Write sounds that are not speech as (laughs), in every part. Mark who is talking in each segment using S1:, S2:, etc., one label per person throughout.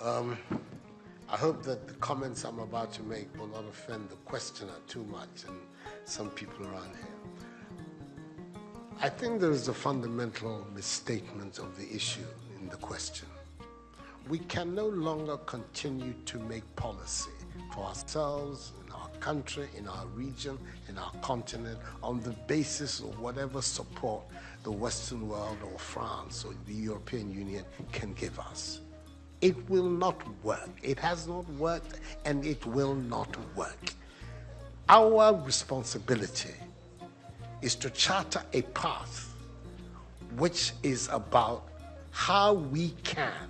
S1: Um, I hope that the comments I'm about to make will not offend the questioner too much and some people around here. I think there is a fundamental misstatement of the issue in the question. We can no longer continue to make policy for ourselves, in our country, in our region, in our continent, on the basis of whatever support the Western world or France or the European Union can give us. It will not work. It has not worked and it will not work. Our responsibility is to charter a path which is about how we can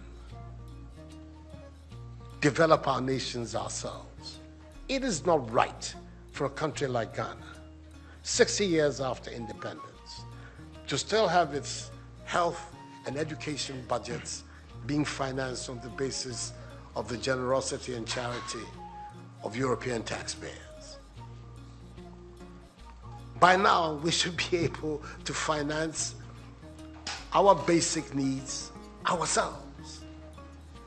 S1: develop our nations ourselves. It is not right for a country like Ghana, 60 years after independence, to still have its health and education budgets being financed on the basis of the generosity and charity of European taxpayers. By now, we should be able to finance our basic needs ourselves.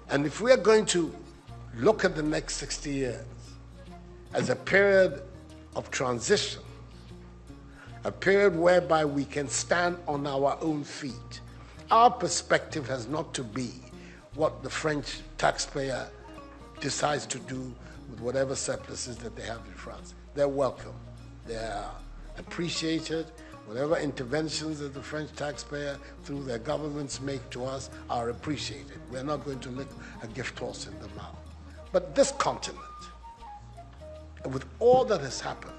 S1: And if we are going to look at the next 60 years as a period of transition, a period whereby we can stand on our own feet, our perspective has not to be what the French taxpayer decides to do with whatever surpluses that they have in France. They're welcome. They're appreciated. Whatever interventions that the French taxpayer through their governments make to us are appreciated. We're not going to lick a gift horse in the mouth. But this continent, with all that has happened,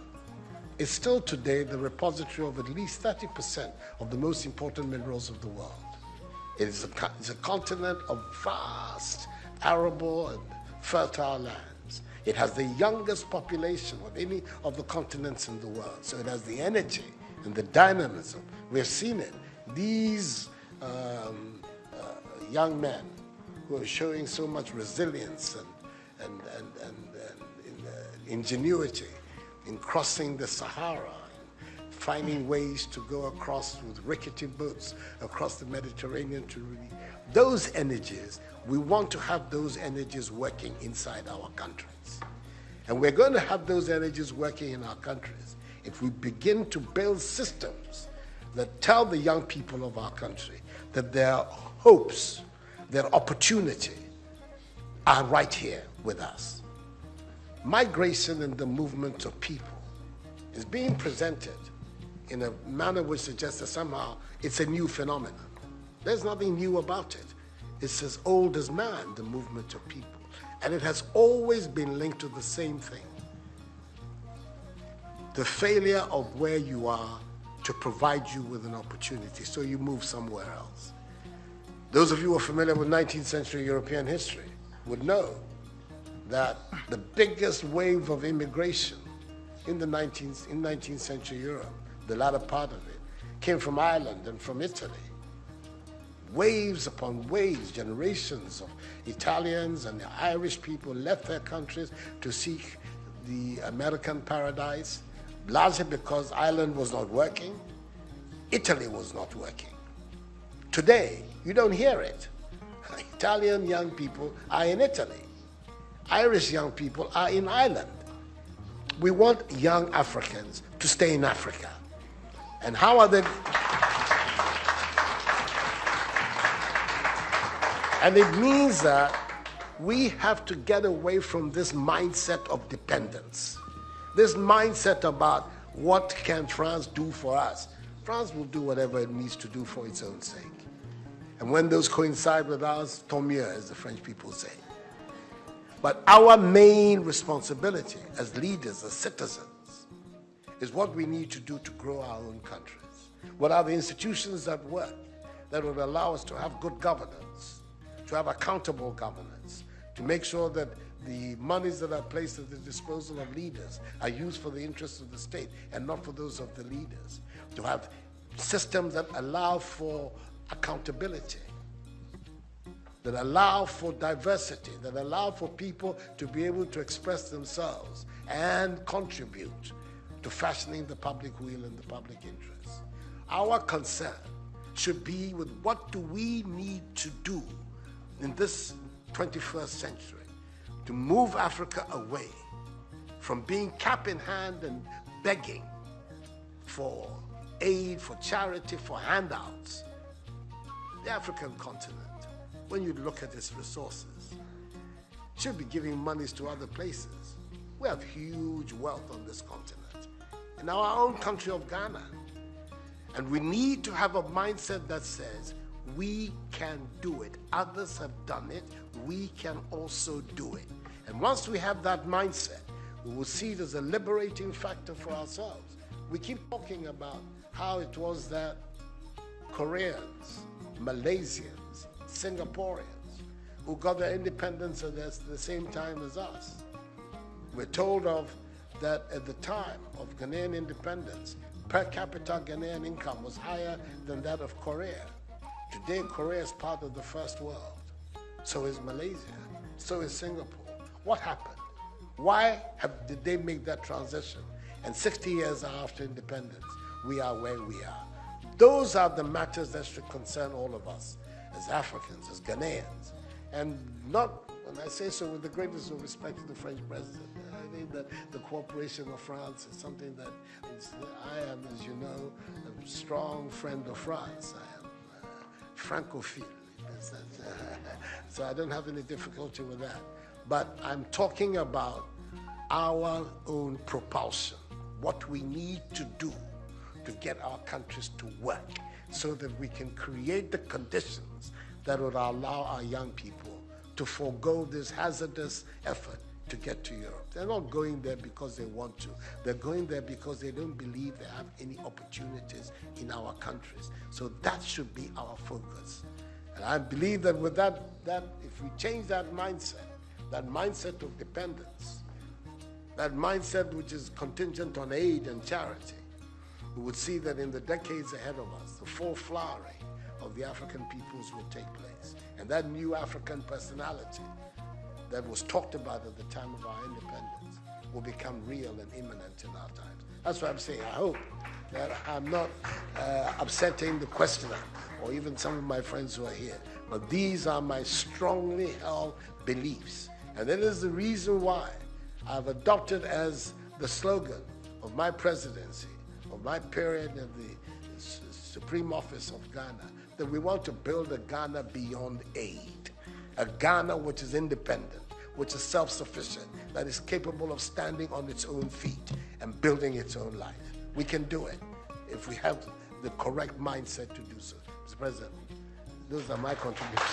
S1: is still today the repository of at least 30% of the most important minerals of the world. It is a, it's a continent of vast, arable, and fertile lands. It has the youngest population of any of the continents in the world. So it has the energy and the dynamism. We have seen it. These um, uh, young men who are showing so much resilience and, and, and, and, and uh, ingenuity in crossing the Sahara finding ways to go across with rickety boats across the Mediterranean to really, those energies, we want to have those energies working inside our countries. And we're going to have those energies working in our countries if we begin to build systems that tell the young people of our country that their hopes, their opportunity are right here with us. Migration and the movement of people is being presented in a manner which suggests that somehow it's a new phenomenon. There's nothing new about it. It's as old as man, the movement of people. And it has always been linked to the same thing. The failure of where you are to provide you with an opportunity, so you move somewhere else. Those of you who are familiar with 19th century European history would know that the biggest wave of immigration in the 19th, in 19th century Europe the latter part of it, came from Ireland and from Italy. Waves upon waves, generations of Italians and Irish people left their countries to seek the American paradise, largely because Ireland was not working, Italy was not working. Today, you don't hear it. (laughs) Italian young people are in Italy. Irish young people are in Ireland. We want young Africans to stay in Africa. And how are they? And it means that we have to get away from this mindset of dependence. This mindset about what can France do for us. France will do whatever it needs to do for its own sake. And when those coincide with ours, tant mieux, as the French people say. But our main responsibility as leaders, as citizens, is what we need to do to grow our own countries. What are the institutions that work that would allow us to have good governance, to have accountable governance, to make sure that the monies that are placed at the disposal of leaders are used for the interests of the state and not for those of the leaders, to have systems that allow for accountability, that allow for diversity, that allow for people to be able to express themselves and contribute to fashioning the public will and the public interest. Our concern should be with what do we need to do in this 21st century to move Africa away from being cap in hand and begging for aid, for charity, for handouts. The African continent, when you look at its resources, should be giving monies to other places. We have huge wealth on this continent. In our own country of Ghana, and we need to have a mindset that says, we can do it. Others have done it. We can also do it. And once we have that mindset, we will see it as a liberating factor for ourselves. We keep talking about how it was that Koreans, Malaysians, Singaporeans, who got their independence at the same time as us. We're told of that at the time of Ghanaian independence, per capita Ghanaian income was higher than that of Korea. Today, Korea is part of the first world. So is Malaysia. So is Singapore. What happened? Why have, did they make that transition? And 60 years after independence, we are where we are. Those are the matters that should concern all of us as Africans, as Ghanaians. And not, when I say so with the greatest of respect to the French president, I think that the cooperation of France is something that I am, as you know, a strong friend of France. I am uh, Francophile. (laughs) so I don't have any difficulty with that. But I'm talking about our own propulsion, what we need to do to get our countries to work so that we can create the conditions that would allow our young people to forego this hazardous effort to get to Europe. They're not going there because they want to. They're going there because they don't believe they have any opportunities in our countries. So that should be our focus. And I believe that with that, that if we change that mindset, that mindset of dependence, that mindset which is contingent on aid and charity, we would see that in the decades ahead of us, the full flowering of the African peoples will take place. And that new African personality that was talked about at the time of our independence will become real and imminent in our times. That's what I'm saying. I hope that I'm not uh, upsetting the questioner or even some of my friends who are here. But these are my strongly held beliefs. And that is the reason why I've adopted as the slogan of my presidency, of my period of the Supreme Office of Ghana, that we want to build a Ghana beyond aid, a Ghana which is independent, which is self sufficient, that is capable of standing on its own feet and building its own life. We can do it if we have the correct mindset to do so. Mr. President, those are my contributions.